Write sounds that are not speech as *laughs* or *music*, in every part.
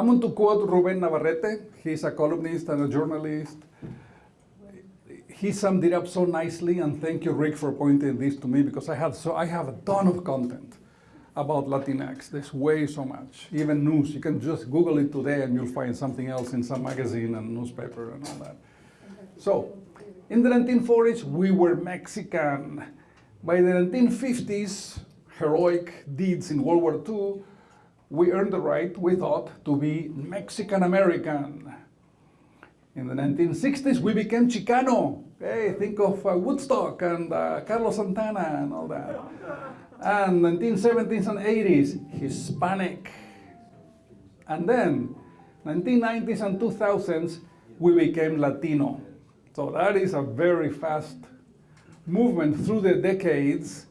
I'm going to quote Ruben Navarrette. He's a columnist and a journalist. He summed it up so nicely, and thank you, Rick, for pointing this to me because I have so I have a ton of content about Latinx. There's way so much. Even news. You can just Google it today, and you'll find something else in some magazine and newspaper and all that. So, in the 1940s, we were Mexican. By the 1950s, heroic deeds in World War II, we earned the right, we thought, to be Mexican American. In the 1960s, we became Chicano. Hey, think of uh, Woodstock and uh, Carlos Santana and all that. And 1970s and 80s, Hispanic. And then, 1990s and 2000s, we became Latino. So that is a very fast movement through the decades.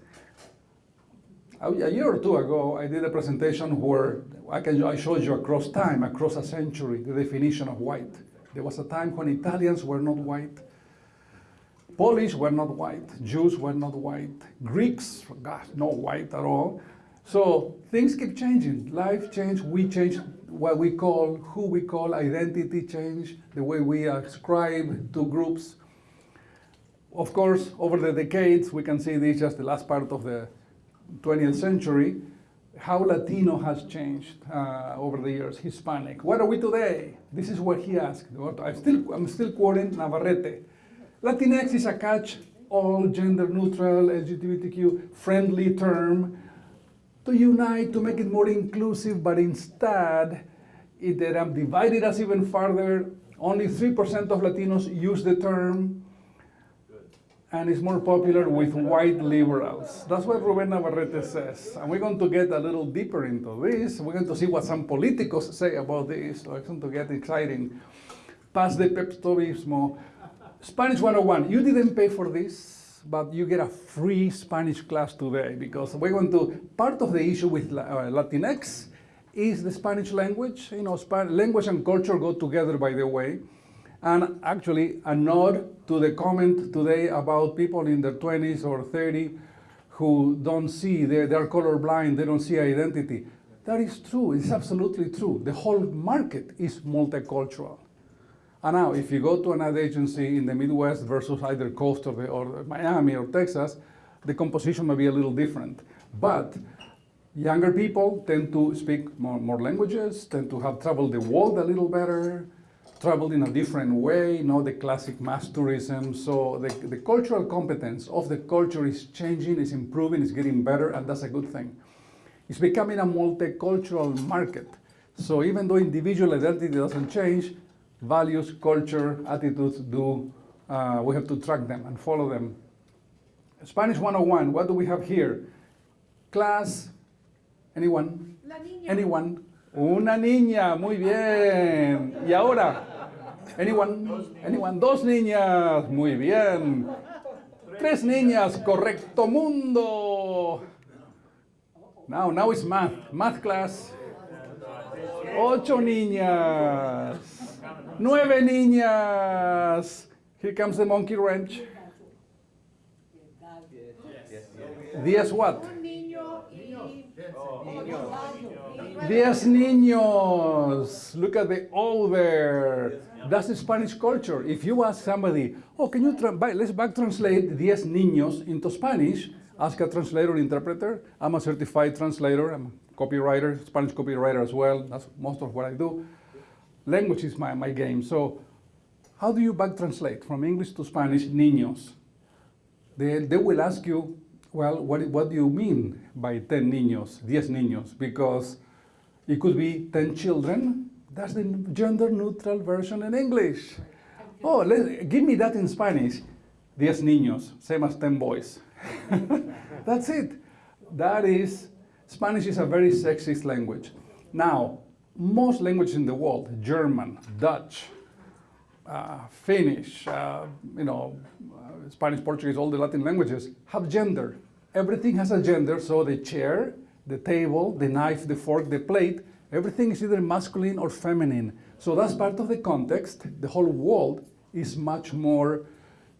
A year or two ago, I did a presentation where I, can, I showed you across time, across a century, the definition of white. There was a time when Italians were not white, Polish were not white, Jews were not white, Greeks, gosh, not white at all. So things keep changing. Life change, we change what we call, who we call identity change, the way we ascribe to groups. Of course, over the decades, we can see this just the last part of the 20th century, how Latino has changed uh, over the years, Hispanic. What are we today? This is what he asked. I'm still, I'm still quoting Navarrette. Latinx is a catch all gender neutral, LGBTQ friendly term to unite, to make it more inclusive, but instead it divided us even further. Only 3% of Latinos use the term and it's more popular with white liberals. That's what Ruben Navarrette says. And we're going to get a little deeper into this. We're going to see what some politicos say about this. So it's going to get exciting. Paz de Peptobismo. Spanish 101. You didn't pay for this, but you get a free Spanish class today because we're going to, part of the issue with uh, Latinx is the Spanish language. You know, Span language and culture go together, by the way. And actually, a nod to the comment today about people in their 20s or 30 who don't see, they're, they're colorblind, they don't see identity. That is true, it's absolutely true. The whole market is multicultural. And now, if you go to an ad agency in the Midwest versus either coast or, the, or Miami or Texas, the composition may be a little different. But younger people tend to speak more, more languages, tend to have traveled the world a little better, traveled in a different way, not the classic mass tourism. So the, the cultural competence of the culture is changing, is improving, is getting better, and that's a good thing. It's becoming a multicultural market. So even though individual identity doesn't change, values, culture, attitudes do, uh, we have to track them and follow them. Spanish 101, what do we have here? Class, anyone? Anyone? Una niña, muy bien. Y ahora, anyone, anyone, dos niñas, muy bien. Tres niñas, correcto mundo. Now, now it's math, math class. Ocho niñas. Nueve niñas. Here comes the monkey wrench. Diez what? Diez niños. Look at the O there. That's the Spanish culture. If you ask somebody, oh, can you, let's back translate diez niños into Spanish, ask a translator interpreter. I'm a certified translator. I'm a copywriter, Spanish copywriter as well. That's most of what I do. Language is my, my game. So how do you back translate from English to Spanish, niños? They, they will ask you, well, what, what do you mean by 10 niños, 10 niños? Because it could be 10 children. That's the gender neutral version in English. Oh, give me that in Spanish. 10 niños, same as 10 boys. *laughs* That's it. That is, Spanish is a very sexist language. Now, most languages in the world, German, Dutch, uh, Finnish, uh, you know, uh, Spanish, Portuguese, all the Latin languages have gender. Everything has a gender, so the chair, the table, the knife, the fork, the plate, everything is either masculine or feminine. So that's part of the context. The whole world is much more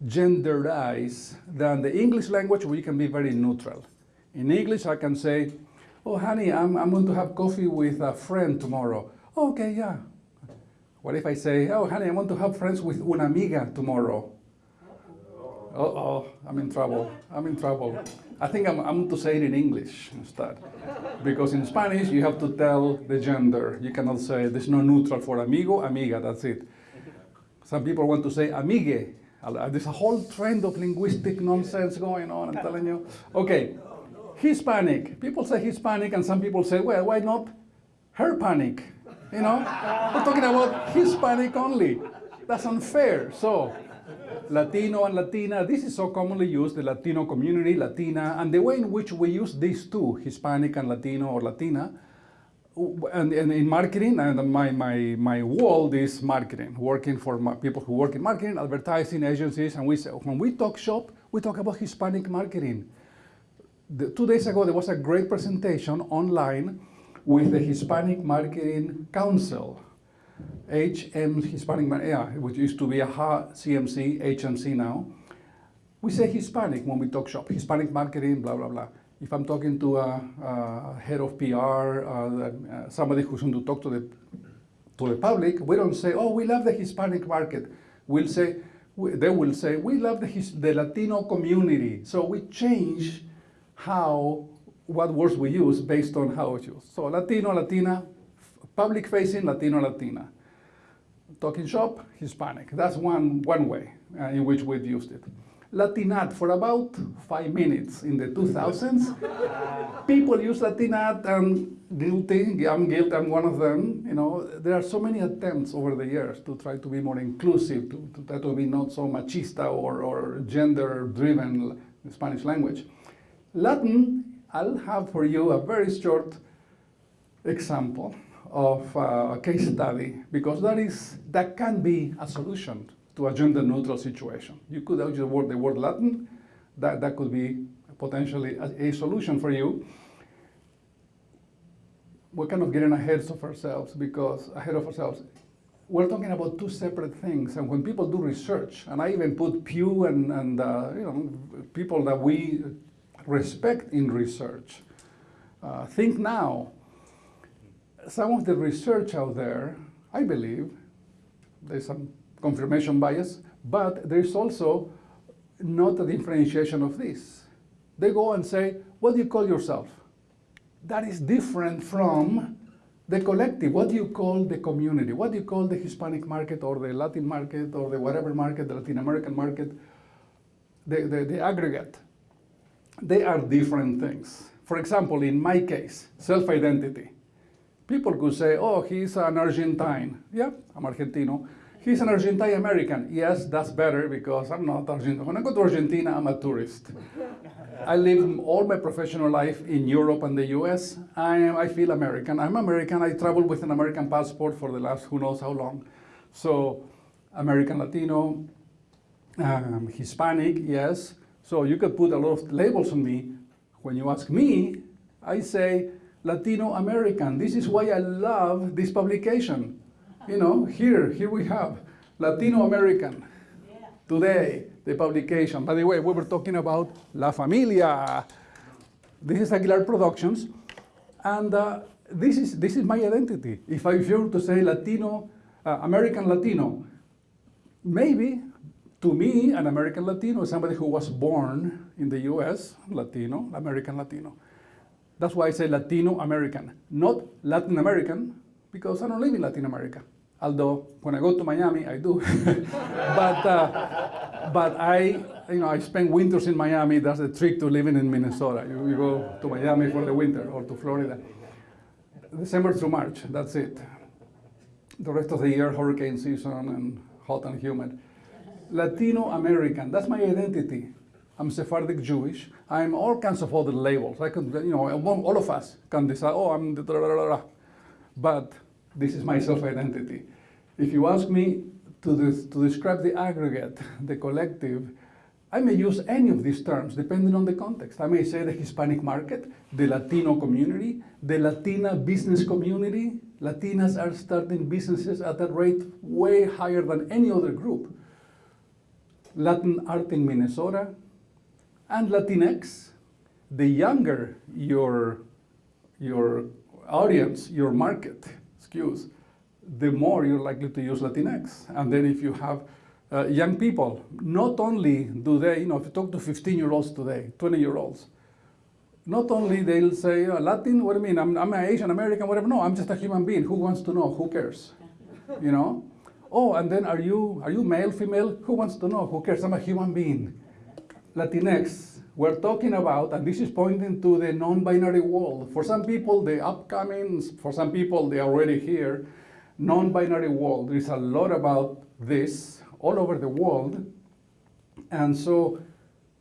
genderized than the English language where you can be very neutral. In English, I can say, oh, honey, I'm, I'm going to have coffee with a friend tomorrow. Okay, yeah. What if I say, oh, honey, I want to have friends with una amiga tomorrow? Uh-oh, I'm in trouble. I'm in trouble. I think I'm, I'm to say it in English instead. Because in Spanish, you have to tell the gender. You cannot say, there's no neutral for amigo, amiga, that's it. Some people want to say amigue. There's a whole trend of linguistic nonsense going on, I'm telling you. Okay, Hispanic. People say Hispanic, and some people say, well, why not her panic? You know, we're talking about Hispanic only. That's unfair. So, Latino and Latina, this is so commonly used, the Latino community, Latina, and the way in which we use these two, Hispanic and Latino or Latina, and, and in marketing, and my, my, my world is marketing, working for people who work in marketing, advertising agencies, and we when we talk shop, we talk about Hispanic marketing. The, two days ago, there was a great presentation online with the Hispanic Marketing Council, HM Hispanic, yeah, which used to be a CMC, HMC now. We say Hispanic when we talk shop, Hispanic marketing, blah, blah, blah. If I'm talking to a, a head of PR, uh, uh, somebody who's going to talk to the, to the public, we don't say, oh, we love the Hispanic market. We'll say, we, they will say, we love the, His, the Latino community. So we change how, what words we use based on how it's used. So Latino, Latina, public facing, Latino, Latina. Talking shop, Hispanic. That's one, one way uh, in which we've used it. Latinat for about five minutes in the 2000s. People use Latinat and guilty, I'm guilty, I'm one of them. You know, there are so many attempts over the years to try to be more inclusive, to, to try to be not so machista or, or gender-driven Spanish language. Latin, I'll have for you a very short example of uh, a case study because that is that can be a solution to a gender neutral situation. You could use the word, the word Latin, that, that could be potentially a, a solution for you. We're kind of getting ahead of ourselves because ahead of ourselves. We're talking about two separate things, and when people do research, and I even put Pew and, and uh, you know people that we respect in research, uh, think now. Some of the research out there, I believe, there's some confirmation bias, but there's also not a differentiation of this. They go and say, what do you call yourself? That is different from the collective. What do you call the community? What do you call the Hispanic market or the Latin market or the whatever market, the Latin American market, the, the, the aggregate? They are different things. For example, in my case, self-identity. People could say, oh, he's an Argentine. Yeah, I'm Argentino. He's an Argentine American. Yes, that's better because I'm not Argentine. When I go to Argentina, I'm a tourist. I live all my professional life in Europe and the US. I, am, I feel American. I'm American. I travel with an American passport for the last who knows how long. So, American Latino, um, Hispanic, yes. So you could put a lot of labels on me. When you ask me, I say Latino American. This is why I love this publication. You know, here, here we have Latino American. Today, the publication. By the way, we were talking about La Familia. This is Aguilar Productions, and uh, this is this is my identity. If I were to say Latino, uh, American Latino, maybe to me, an American Latino is somebody who was born in the U.S. Latino, American Latino. That's why I say Latino American, not Latin American, because I don't live in Latin America. Although when I go to Miami, I do. *laughs* but uh, but I you know I spend winters in Miami. That's the trick to living in Minnesota. You, you go to Miami for the winter or to Florida. December through March. That's it. The rest of the year, hurricane season and hot and humid. Latino American. That's my identity. I'm Sephardic Jewish. I'm all kinds of other labels. I can, you know, all of us can decide, oh, I'm the, blah, but this is my self-identity. If you ask me to, this, to describe the aggregate, the collective, I may use any of these terms depending on the context. I may say the Hispanic market, the Latino community, the Latina business community. Latinas are starting businesses at a rate way higher than any other group. Latin art in Minnesota, and Latinx, the younger your, your audience, your market skews, the more you're likely to use Latinx. And then if you have uh, young people, not only do they, you know, if you talk to 15-year-olds today, 20-year-olds, not only they'll say, uh, Latin, what do you mean? I'm, I'm an Asian American, whatever. No, I'm just a human being. Who wants to know? Who cares? You know? Oh, and then are you, are you male, female? Who wants to know? Who cares? I'm a human being. Latinx, we're talking about, and this is pointing to the non-binary world. For some people, the upcoming, for some people, they are already here, non-binary world. There is a lot about this all over the world. And so,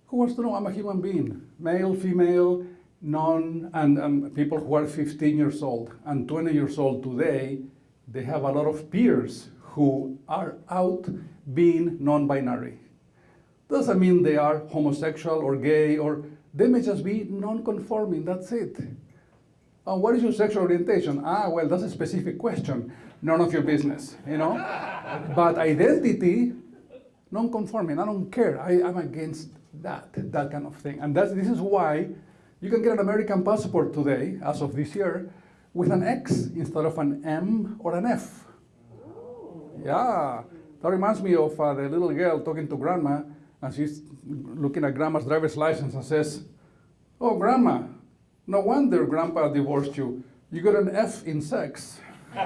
who wants to know? I'm a human being, male, female, non, and um, people who are 15 years old and 20 years old today, they have a lot of peers who are out being non-binary. Doesn't mean they are homosexual or gay or they may just be non-conforming, that's it. Uh, what is your sexual orientation? Ah, well, that's a specific question. None of your business, you know? but identity, non-conforming, I don't care. I, am against that, that kind of thing. And that's, this is why you can get an American passport today, as of this year, with an X instead of an M or an F. Yeah, that reminds me of uh, the little girl talking to grandma, and she's looking at grandma's driver's license and says, oh, grandma, no wonder grandpa divorced you. You got an F in sex. *laughs*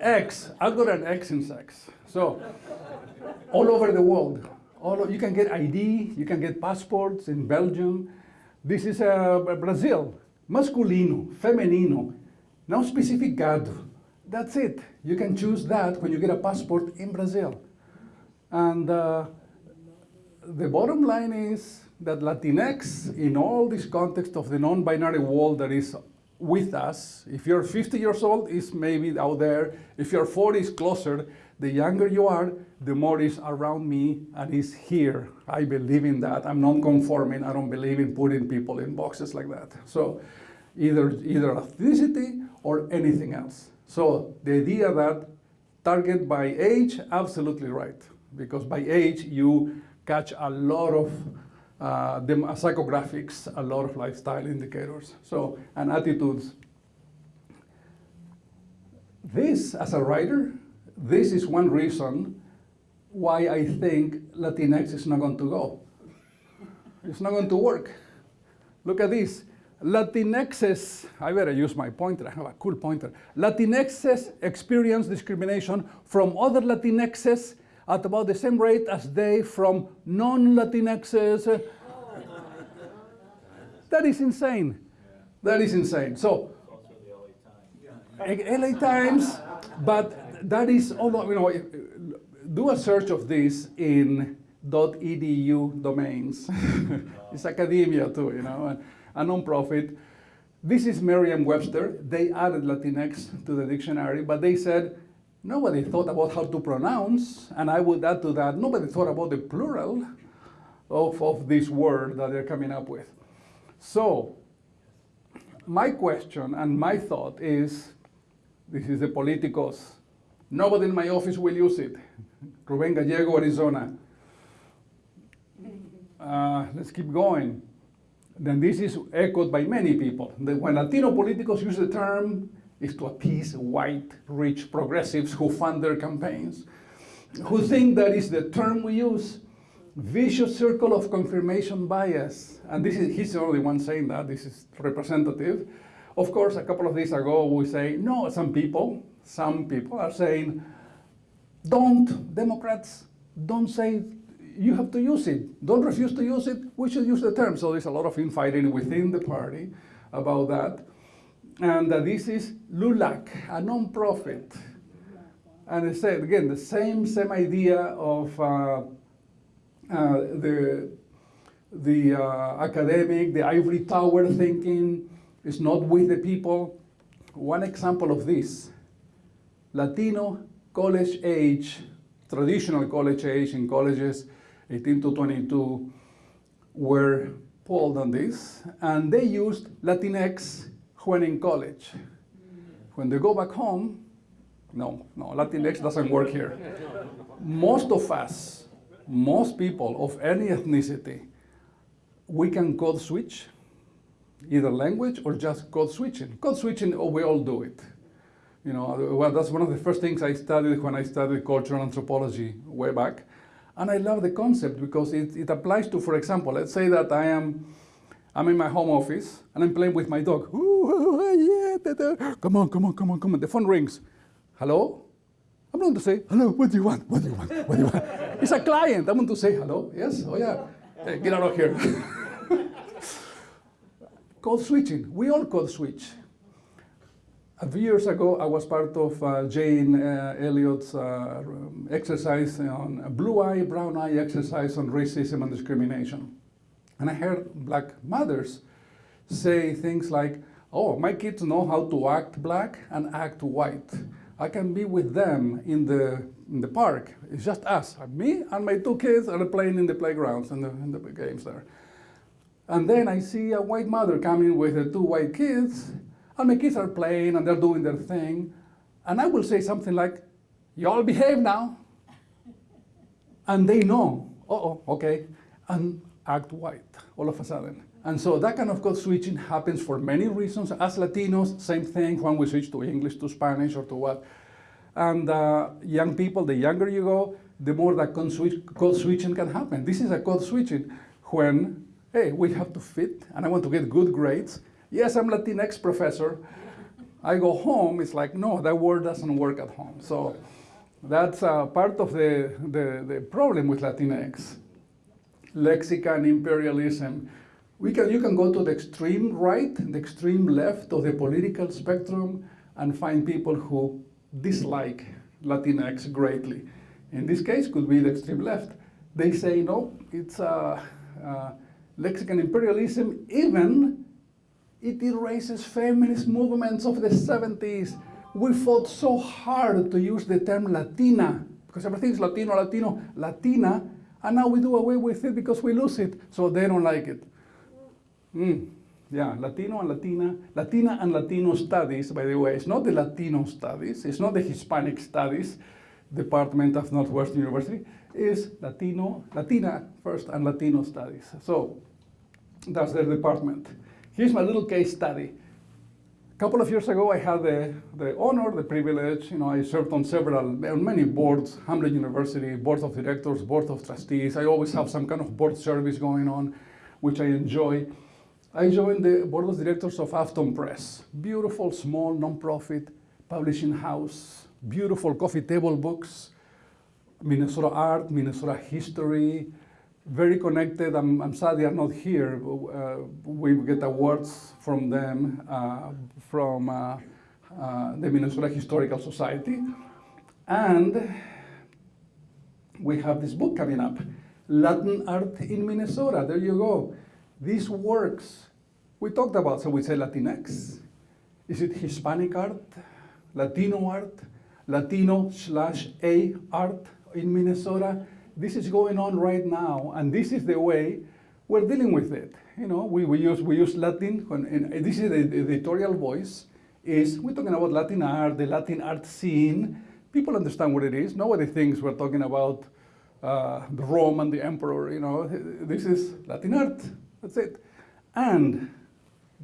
X, I got an X in sex. So, all over the world, all of, you can get ID, you can get passports in Belgium. This is uh, Brazil masculino, femenino, no specific gado. That's it. You can choose that when you get a passport in Brazil. And uh, the bottom line is that Latinx, in all this context of the non-binary world that is with us, if you're 50 years old, is maybe out there. If you're 40, it's closer. The younger you are, the more is around me and is here. I believe in that. I'm non-conforming. I don't believe in putting people in boxes like that. So either, either ethnicity or anything else. So the idea that target by age, absolutely right. Because by age, you catch a lot of uh, psychographics, a lot of lifestyle indicators. So, and attitudes. This, as a writer, this is one reason why I think Latinx is not going to go. It's not going to work. Look at this. Latinxes, I better use my pointer, I have a cool pointer. Latinxes experience discrimination from other Latinxes at about the same rate as they from non-Latinxes. that is insane. That is insane. So, LA Times, but that is all, you know, do a search of this in .edu domains. *laughs* it's academia too, you know a nonprofit. This is Merriam-Webster. They added Latinx to the dictionary, but they said nobody thought about how to pronounce, and I would add to that, nobody thought about the plural of, of this word that they're coming up with. So, my question and my thought is, this is the politicos. Nobody in my office will use it. Ruben Gallego, Arizona. Uh, let's keep going then this is echoed by many people. That when Latino politicos use the term, is to appease white, rich progressives who fund their campaigns, who think that is the term we use. Vicious circle of confirmation bias. And this is, he's the only one saying that, this is representative. Of course, a couple of days ago, we say, no, some people, some people are saying, don't, Democrats, don't say you have to use it. Don't refuse to use it. We should use the term. So there's a lot of infighting within the party about that. And uh, this is LULAC, a non-profit. And I said, again, the same, same idea of uh, uh, the, the uh, academic, the ivory tower thinking is not with the people. One example of this, Latino college age, traditional college age in colleges 18 to 22 were polled on this, and they used Latinx when in college. When they go back home, no, no, Latinx doesn't work here. Most of us, most people of any ethnicity, we can code switch. either language or just code switching. Code switching, oh, we all do it. You know, well, that's one of the first things I studied when I studied cultural anthropology way back. And I love the concept because it, it applies to, for example, let's say that I am I'm in my home office and I'm playing with my dog. Ooh, yeah, da, da. Come on, come on, come on, come on. The phone rings. Hello? I'm going to say, hello, what do you want? What do you want? What do you want? *laughs* it's a client. I'm going to say, hello, yes, oh yeah. Hey, get out of here. *laughs* code switching. We all code switch. A few years ago, I was part of uh, Jane uh, Elliott's uh, exercise on blue eye, brown eye exercise on racism and discrimination. And I heard black mothers say things like, oh, my kids know how to act black and act white. I can be with them in the, in the park. It's just us, me and my two kids are playing in the playgrounds and the, in the games there. And then I see a white mother coming with the two white kids, and my kids are playing and they're doing their thing. And I will say something like, y'all behave now. And they know, uh-oh, okay, and act white all of a sudden. And so that kind of code switching happens for many reasons. As Latinos, same thing when we switch to English to Spanish or to what. And uh, young people, the younger you go, the more that code, switch, code switching can happen. This is a code switching when, hey, we have to fit and I want to get good grades. Yes, I'm Latinx professor. I go home, it's like, no, that word doesn't work at home. So that's uh, part of the, the, the problem with Latinx. Lexicon imperialism we can, you can go to the extreme right, the extreme left of the political spectrum and find people who dislike Latinx greatly. In this case, could be the extreme left. They say, no, it's a, a Mexican imperialism, even it erases feminist movements of the 70s. We fought so hard to use the term Latina, because everything is Latino, Latino, Latina, and now we do away with it because we lose it, so they don't like it. Mm, yeah, Latino and Latina. Latina and Latino studies, by the way, it's not the Latino studies, it's not the Hispanic studies department of Northwestern University, is Latino, Latina first and Latino studies. So that's their department. Here's my little case study. A couple of years ago, I had the, the honor, the privilege, you know, I served on several, on many boards, Hamline University, board of directors, board of trustees. I always have some kind of board service going on, which I enjoy. I joined the board of directors of Afton Press, beautiful small nonprofit publishing house, beautiful coffee table books, Minnesota art, Minnesota history, very connected. I'm, I'm sad they are not here. Uh, we get awards from them, uh, from uh, uh the Minnesota Historical Society. And we have this book coming up, Latin Art in Minnesota. There you go. These works, we talked about, so we say Latinx. Is it Hispanic art, Latino art, Latino slash A art in Minnesota? This is going on right now, and this is the way we're dealing with it. You know, we, we use we use Latin. When, and this is the, the editorial voice. Is we're talking about Latin art, the Latin art scene. People understand what it is. Nobody thinks we're talking about uh, the Rome and the emperor. You know, this is Latin art. That's it. And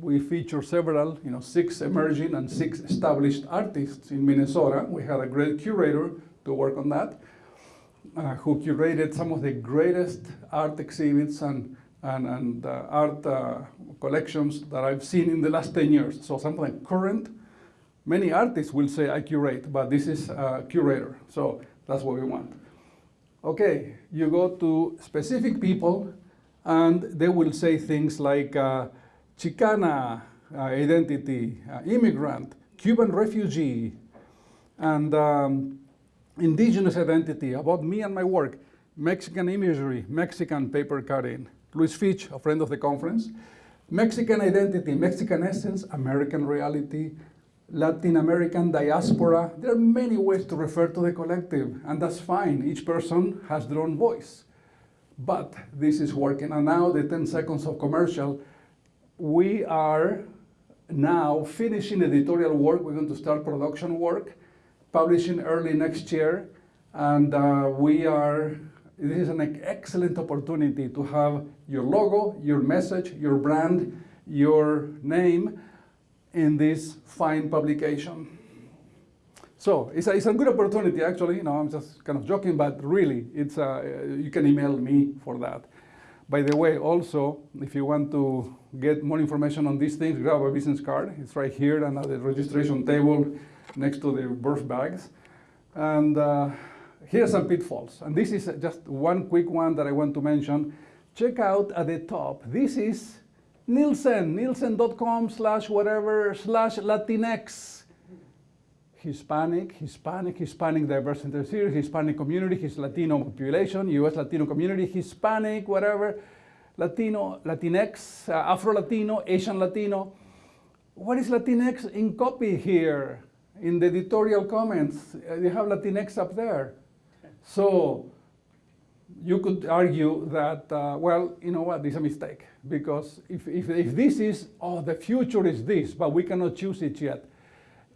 we feature several, you know, six emerging and six established artists in Minnesota. We had a great curator to work on that, uh, who curated some of the greatest art exhibits and, and, and uh, art uh, collections that I've seen in the last 10 years. So something current. Many artists will say I curate, but this is a curator. So that's what we want. Okay, you go to specific people and they will say things like uh, Chicana uh, identity, uh, immigrant, Cuban refugee, and um, indigenous identity, about me and my work, Mexican imagery, Mexican paper cutting, Luis Fitch, a friend of the conference, Mexican identity, Mexican essence, American reality, Latin American diaspora. There are many ways to refer to the collective, and that's fine. Each person has their own voice but this is working. And now the 10 seconds of commercial, we are now finishing editorial work. We're going to start production work, publishing early next year. And uh, we are, this is an excellent opportunity to have your logo, your message, your brand your name in this fine publication. So it's a, it's a good opportunity, actually. You know, I'm just kind of joking, but really, it's a, you can email me for that. By the way, also, if you want to get more information on these things, grab a business card. It's right here and at the registration table next to the birth bags. And uh, here are some pitfalls. And this is just one quick one that I want to mention. Check out at the top. This is Nielsen, nielsen.com slash whatever slash Latinx. Hispanic, Hispanic, Hispanic diversity series, Hispanic community, his Latino population, U.S. Latino community, Hispanic, whatever, Latino, Latinx, uh, Afro-Latino, Asian Latino. What is Latinx in copy here? In the editorial comments, they have Latinx up there. So you could argue that, uh, well, you know what, this is a mistake. Because if, if, if this is, oh, the future is this, but we cannot choose it yet,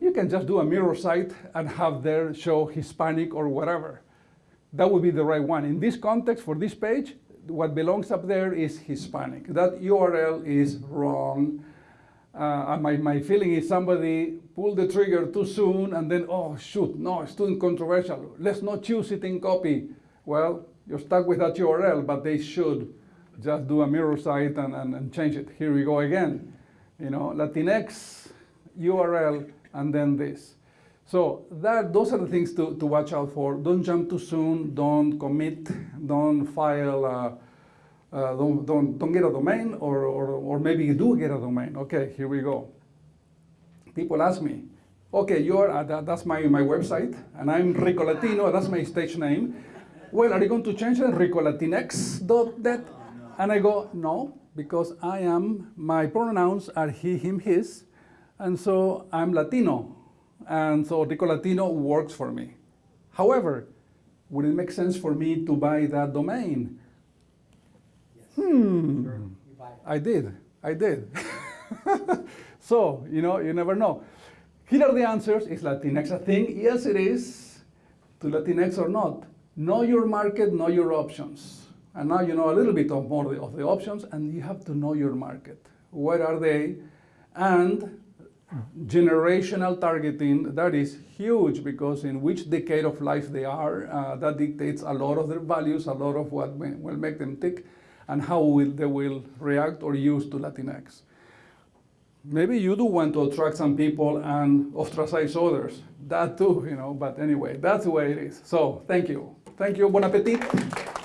you can just do a mirror site and have there show Hispanic or whatever. That would be the right one. In this context, for this page, what belongs up there is Hispanic. That URL is wrong. Uh, my, my feeling is somebody pulled the trigger too soon and then, oh, shoot, no, it's too controversial. Let's not choose it in copy. Well, you're stuck with that URL, but they should just do a mirror site and, and, and change it. Here we go again. You know, Latinx URL and then this. So that, those are the things to, to watch out for. Don't jump too soon, don't commit, don't file, uh, uh, don't, don't, don't get a domain, or, or, or maybe you do get a domain. Okay, here we go. People ask me, okay, you're, uh, that, that's my, my website, and I'm Rico Latino, that's my stage name. Well, are you going to change it, ricolatinx.net? And I go, no, because I am, my pronouns are he, him, his, and so I'm Latino, and so Rico Latino works for me. However, would it make sense for me to buy that domain? Hmm. I did, I did. *laughs* so, you know, you never know. Here are the answers. Is Latinx a thing? Yes, it is. To Latinx or not. Know your market, know your options. And now you know a little bit of more of the options, and you have to know your market. Where are they? And generational targeting, that is huge because in which decade of life they are, uh, that dictates a lot of their values, a lot of what will make them tick, and how will they will react or use to Latinx. Maybe you do want to attract some people and ostracize others. That too, you know, but anyway, that's the way it is. So thank you. Thank you, bon appetit.